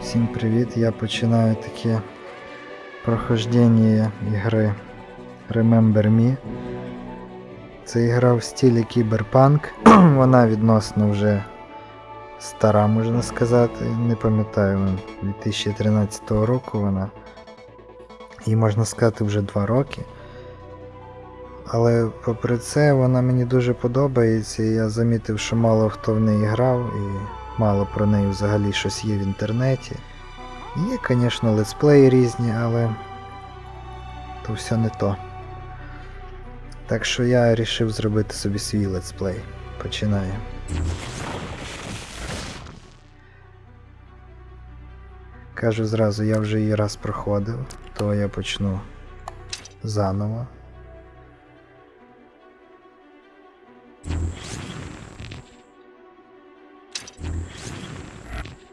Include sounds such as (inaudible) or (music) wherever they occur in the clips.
Всім привіт! Я починаю таке прохождення ігри Remember Me. Це ігра в стилі кіберпанк. (clears throat) Вона відносно вже стара, можна сказати. Не пам'ятаю, 2013 року вона. Їй можна сказати вже 2 роки. Але попри це вона мені дуже подобається, і я замітив, що мало хто в неї грав, і мало про неї взагалі щось є в інтернеті. Є, звісно, летсплеї різні, але то все не то. Так що я вирішив зробити собі свій летсплей. Починаю. Кажу зразу, я вже її раз проходив, то я почну заново.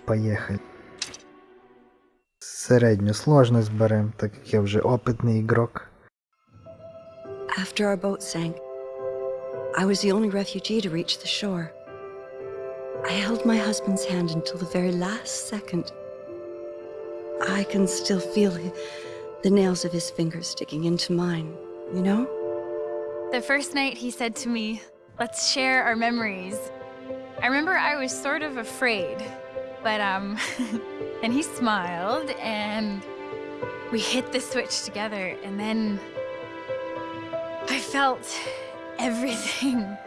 Поїхали. Середню сложність берем, так як я вже опитний ігрок. After our boat sank, I was the only refugee to reach the shore. I held my husband's hand until the very last second. I can still feel hi- the nails of his fingers sticking into mine, you know? The first night he said to me, Let's share our memories. I remember I was sort of afraid, but um, (laughs) then he smiled and we hit the switch together, and then I felt everything.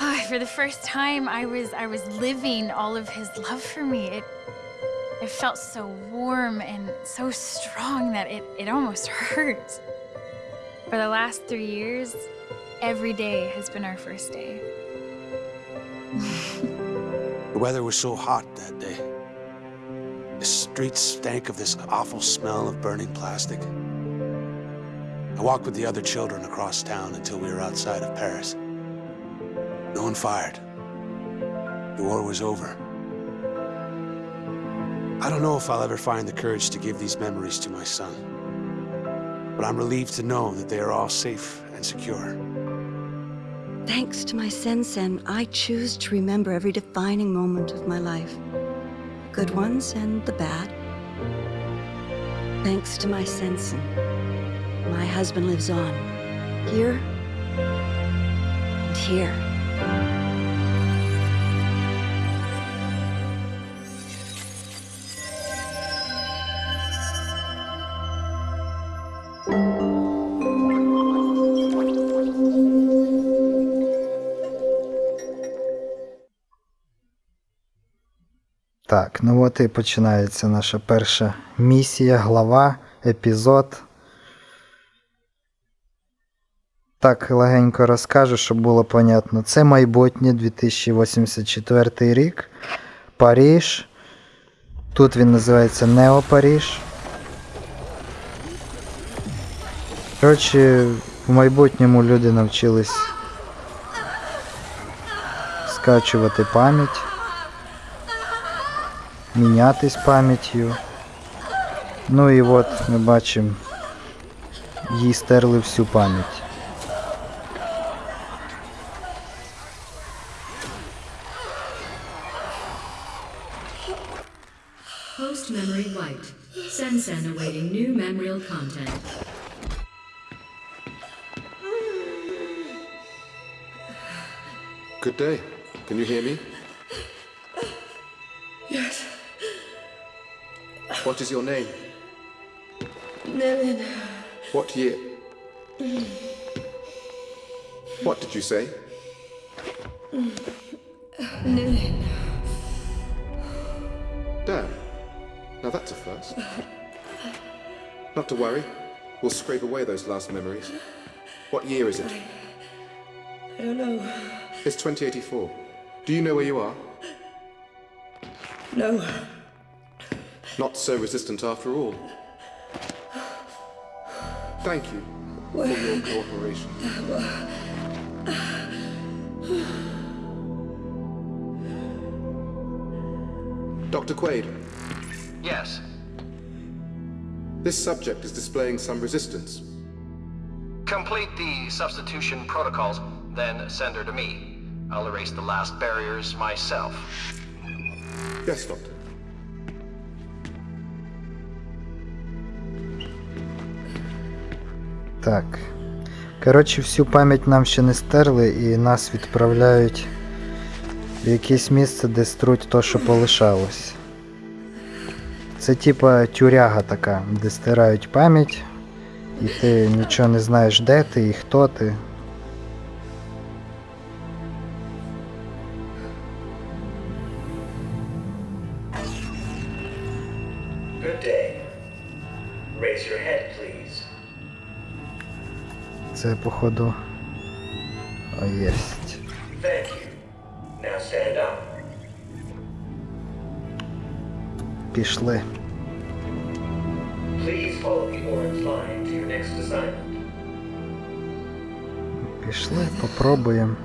Ah, (laughs) for the first time, I was I was living all of his love for me. It it felt so warm and so strong that it, it almost (laughs) hurt. For the last three years, every day has been our first day. The weather was so hot that day. The streets stank of this awful smell of burning plastic. I walked with the other children across town until we were outside of Paris. No one fired. The war was over. I don't know if I'll ever find the courage to give these memories to my son. But I'm relieved to know that they are all safe and secure. Thanks to my sensen, I choose to remember every defining moment of my life. The good ones and the bad. Thanks to my sensen, my husband lives on. Here and here. Так, ну от і починається наша перша місія, глава, епізод. Так, легенько розкажу, щоб було понятно. Це майбутнє 2084 рік. Паріж. Тут він називається Нео Паріж. Коротше, в майбутньому люди навчились скачувати пам'ять мінятись пам'яттю. Ну і от ми бачимо, їй стерли всю пам'ять. Post memory wiped. Sensen awaiting new memorial content. Good day. Can you hear me? Yes, What is your name? Nevin. What year? What did you say? Nevin. Dan. Now that's a first. Not to worry. We'll scrape away those last memories. What year is it? I don't know. It's 2084. Do you know where you are? No. Not so resistant after all. Thank you for your cooperation. Dr. Quaid, Yes. this subject is displaying some resistance. Complete the substitution protocols, then send her to me. I'll erase the last barriers myself. Yes, Doctor. Так. Коротше, всю пам'ять нам ще не стерли і нас відправляють в якесь місце, де струть то, що полишалось. Це типа тюряга така, де стирають пам'ять, і ти нічого не знаєш, де ти і хто ти. Це, походу. Єсть. Пішли. Пішли, попробуємо.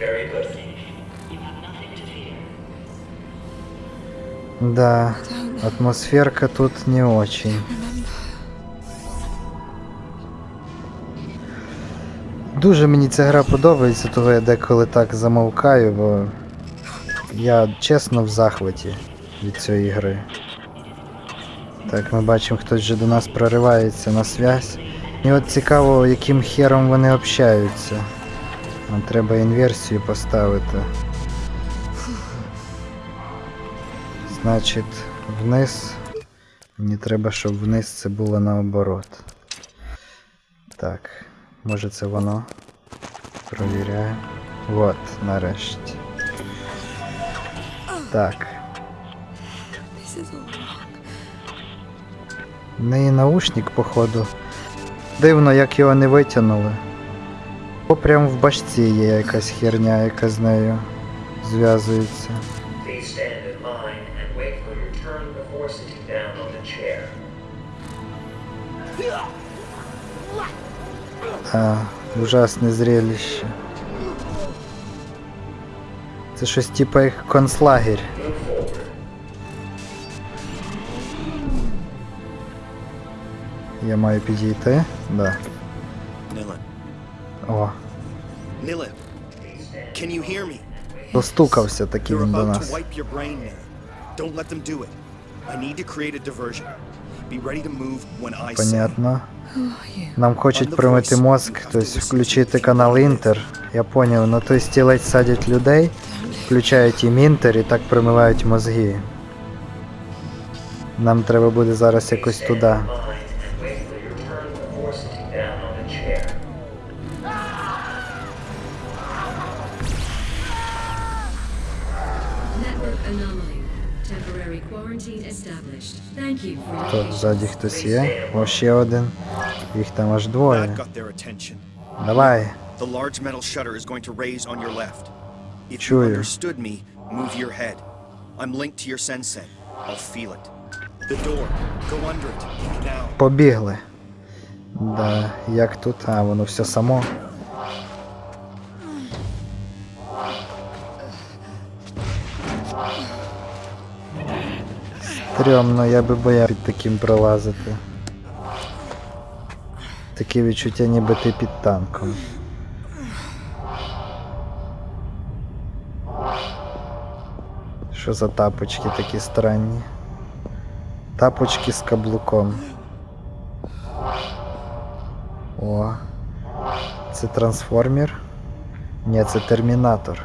Very good. Да, атмосферка тут не очень. Дуже мені ця гра подобається, того я деколи так замовкаю, бо я чесно в захваті від цієї гри. Так, ми бачимо, хтось вже до нас проривається на связь. І от цікаво, яким хером вони общаються. Нам треба інверсію поставити. Значить, вниз. Мені треба, щоб вниз це було наоборот. Так, може це воно. Провіряємо. Вот, нарешті. Так. В неї наушник, походу. Дивно, як його не витягнули. О, прям в башці є якась херня, яка з нею зв'язується. А, ужасне зрелище. Це щось типа як концлагерь. Я маю підійти. Да. О, достукався таки він до нас. Don't let them do it. I need to create a diversion. Понятно. Нам хочуть промити мозк, тобто включити канал Інтер. Я поняв, на той стілець садять людей, включають їм інтер і так промивають мозги. Нам треба буде зараз якось туди. Network anomaly. Temporary quarantine established. Thank you for your Тут ззаді хтось є. О, ще один. Їх там аж двоє. Давай. The large metal shutter is going to raise on your left. If you understood me, move your head. I'm linked to your sensen. I'll feel it. The door. Go under it. Now. Побігли. Да, як тут? А, воно все само. Стрьомно, я би бояв під таким пролазити. Таке відчуття, ніби ти під танком. Що за тапочки такі странні? Тапочки з каблуком. О. Це трансформер? Ні, це термінатор.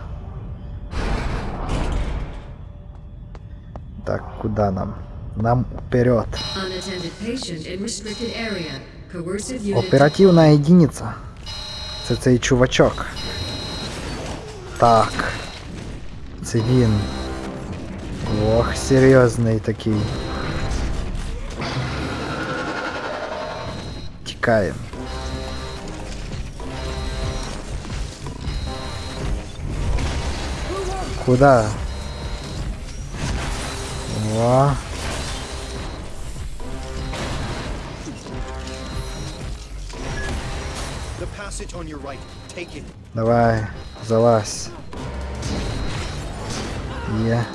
Так, куди нам? Нам вперед. unattended patient in restricted area. Coercive unit. Оперативна единиця. Це цей чувачок. Так. Це він. Ох, серйозний такий. Тікаємо. Куда? О. The passage on your right. Take it. Давай, залазь. Є.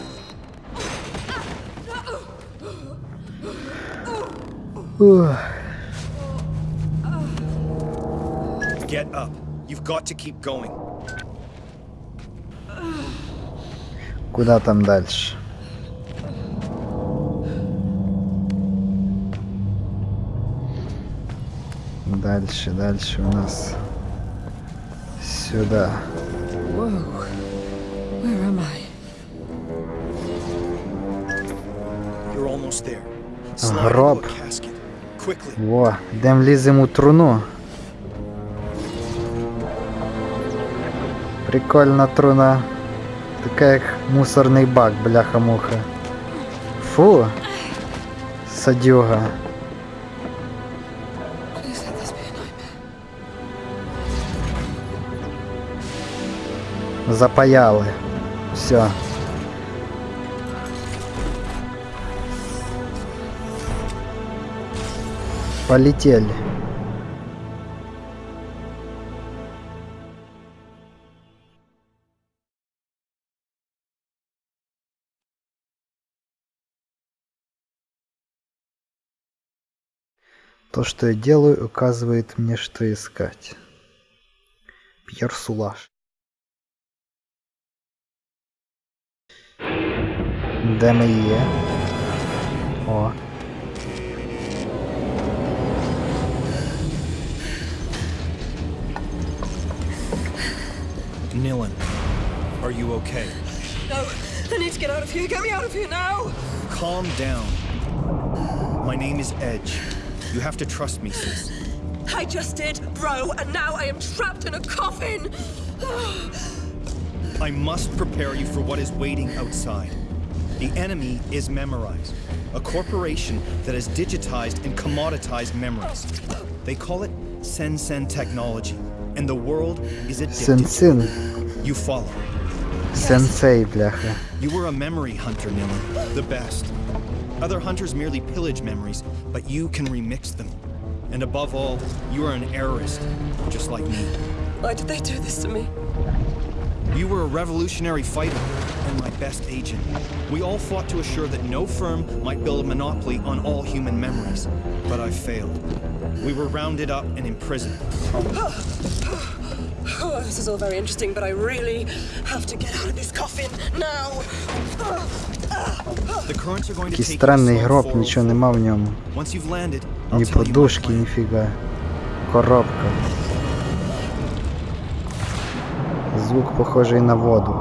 Ух. Get up. You've got to keep going. Куда там дальше? Дальше, дальше у нас сюда. Гроб. Во, дам ліз йому труну. Прикольно труна. такая як мусорный бак, бляха-муха. Фу. Садюга. Запаяли. Все. Полетели. То, что я делаю, указывает мне, что искать. Пьер Сулаш. them a year or Nilan, are you okay? No, I need to get out of here. Get me out of here now! Calm down. My name is Edge. You have to trust me, sis. I just did, bro, and now I am trapped in a coffin! (sighs) I must prepare you for what is waiting outside. The enemy is Memorize, a corporation that has digitized and commoditized memories. They call it Sensen technology, and the world is addicted. Син-син. You follow. Сенсей, бляха. You were a memory hunter, Nilin. The best. Other hunters merely pillage memories, but you can remix them. And above all, you are an errorist, just like me. Why did they do this to me? You were a revolutionary fighter and my best agent. We all fought to assure that no firm might build a monopoly on all human memories. But I failed. We were rounded up and imprisoned. Oh, (sighs) this is all very interesting, but I really have to get out of this coffin now. (sighs) The currents are going to Який take you странний slow гроб, forward. нічого нема в ньому. Once you've landed, I'll Ні tell you my подушки, plan. ніфіга. Коробка. Звук похожий на воду.